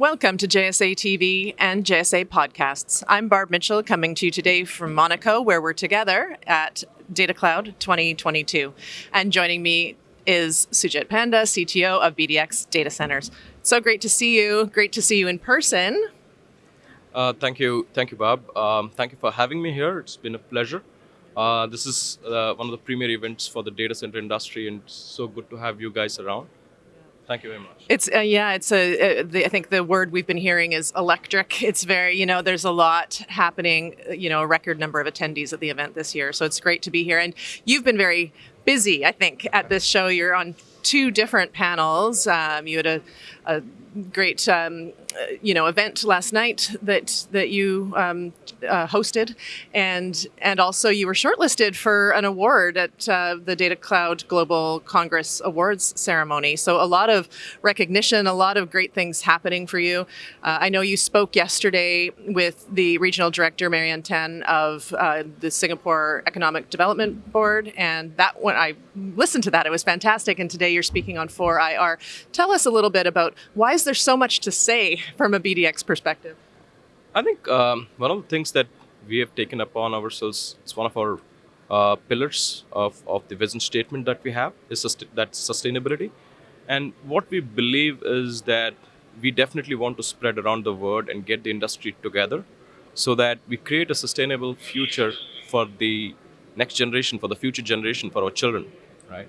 Welcome to JSA TV and JSA Podcasts. I'm Barb Mitchell coming to you today from Monaco, where we're together at Data Cloud 2022. And joining me is Sujit Panda, CTO of BDX Data Centers. So great to see you. Great to see you in person. Uh, thank you, thank you, Bob. Um, thank you for having me here. It's been a pleasure. Uh, this is uh, one of the premier events for the data center industry, and so good to have you guys around. Thank you very much. It's uh, yeah, it's a. Uh, the, I think the word we've been hearing is electric. It's very you know there's a lot happening. You know, a record number of attendees at the event this year, so it's great to be here. And you've been very busy, I think, at this show. You're on two different panels. Um, you had a, a great um, you know event last night that that you um, uh, hosted, and and also you were shortlisted for an award at uh, the Data Cloud Global Congress Awards ceremony. So a lot of recognition, a lot of great things happening for you. Uh, I know you spoke yesterday with the regional director Marianne Tan of uh, the Singapore Economic Development Board, and that when I listened to that, it was fantastic. And today you're speaking on 4IR. Tell us a little bit about why is there so much to say from a BDX perspective? I think um, one of the things that we have taken upon ourselves, it's one of our uh, pillars of, of the vision statement that we have, is sust- that sustainability. And what we believe is that we definitely want to spread around the world and get the industry together so that we create a sustainable future for the next generation, for the future generation, for our children, right?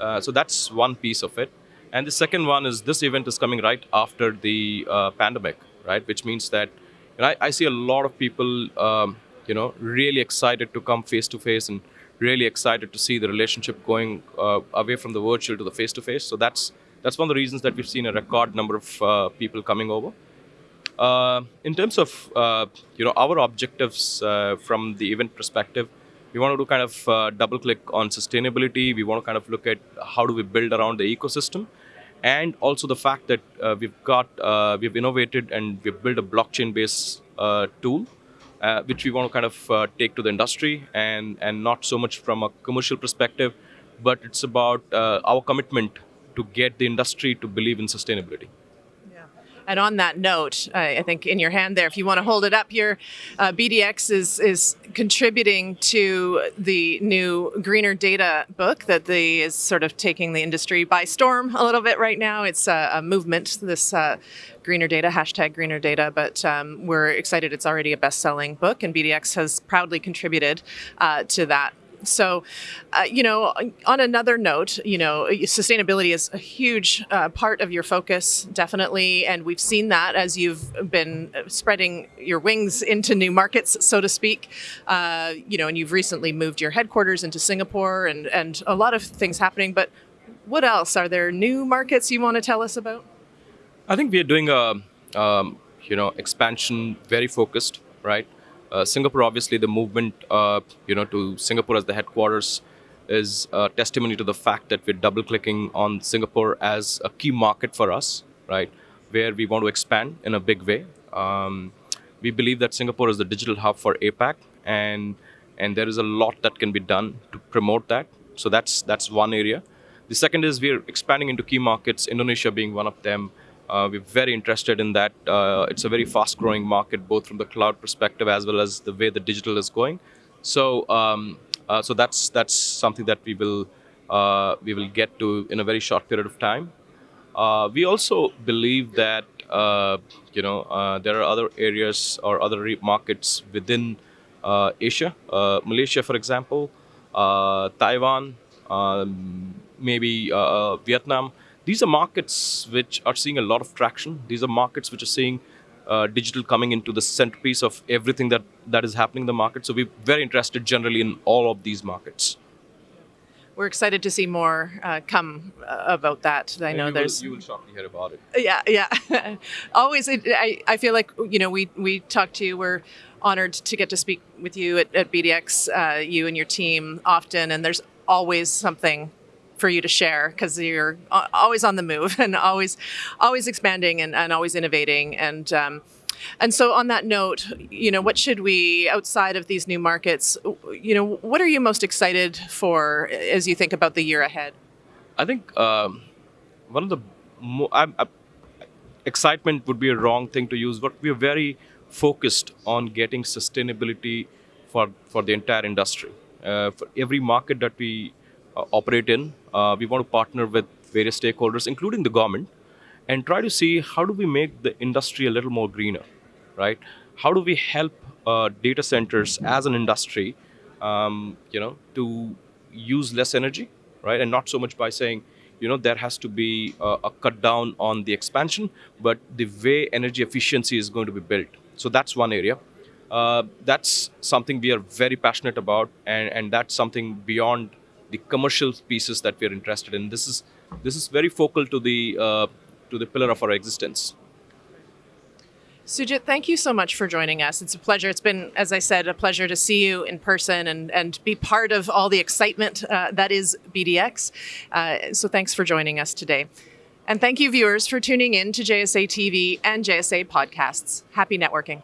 Uh, so that's one piece of it. And the second one is this event is coming right after the uh, pandemic, right? Which means that you know, I, I, see a lot of people, um, you know, really excited to come face to face and really excited to see the relationship going uh, away from the virtual to the face to face. So that's that's one of the reasons that we've seen a record number of uh, people coming over. Uh, in terms of uh, you know our objectives uh, from the event perspective, we want to kind of double click on sustainability. We want to kind of look at how do we build around the ecosystem and also the fact that uh, we've got uh, we've innovated and we've built a blockchain based uh, tool uh, which we want to kind of uh, take to the industry and and not so much from a commercial perspective but it's about uh, our commitment to get the industry to believe in sustainability and on that note, I think in your hand there, if you want to hold it up, your uh, BDX is is contributing to the new Greener Data book that the is sort of taking the industry by storm a little bit right now. It's a, a movement. This. Uh, greener data hashtag greener data but um, we're excited it's already a best-selling book and bdx has proudly contributed uh, to that so, uh, you know, on another note, you know, sustainability is a huge uh, part of your focus, definitely. And we've seen that as you've been spreading your wings into new markets, so to speak. Uh, you know, and you've recently moved your headquarters into Singapore and, and a lot of things happening. But what else? Are there new markets you want to tell us about? I think we are doing a, um, you know, expansion very focused, right? Uh, Singapore, obviously, the movement, uh, you know, to Singapore as the headquarters is testimony to the fact that we're double clicking on Singapore as a key market for us, right? Where we want to expand in a big way. Um, we believe that Singapore is the digital hub for APAC, and and there is a lot that can be done to promote that. So that's that's one area. The second is we're expanding into key markets, Indonesia being one of them. Uh, we're very interested in that. Uh, it's a very fast growing market, both from the cloud perspective as well as the way the digital is going. So, um, uh, so that's that's something that we will uh, we will get to in a very short period of time. Uh, we also believe that uh, you know there are other areas or other markets within Asia, Malaysia, for example, Taiwan, um, maybe Vietnam these are markets which are seeing a lot of traction. These are markets which are seeing uh, digital coming into the centerpiece of everything that, that is happening in the market. So we're very interested generally in all of these markets. We're excited to see more uh, come uh, about that. I know you there's. Will, you will shortly hear about it. Yeah, yeah. Always, I, I feel like you know we we talked to you. We're honored to get to speak with you at, at BDX, uh, you and your team often, and there's always something for you to share because you're always on the move and always always expanding and, and always innovating and um, and so on that note you know what should we outside of these new markets you know what are you most excited for as you think about the year ahead i think um, one of the mo- I, I, excitement would be a wrong thing to use, but we are very focused on getting sustainability for, for the entire industry. Uh, for every market that we operate in, uh, we want to partner with various stakeholders, including the government, and try to see how do we make the industry a little more greener, right? How do we help uh, data centers as an industry, um, you know, to use less energy, right? And not so much by saying, you know, there has to be a, a cut down on the expansion, but the way energy efficiency is going to be built. So that's one area. Uh, that's something we are very passionate about, and, and that's something beyond the commercial pieces that we are interested in. This is this is very focal to the uh, to the pillar of our existence. Sujit, thank you so much for joining us. It's a pleasure. It's been, as I said, a pleasure to see you in person and, and be part of all the excitement uh, that is BDX. Uh, so thanks for joining us today. And thank you, viewers, for tuning in to JSA TV and JSA podcasts. Happy networking.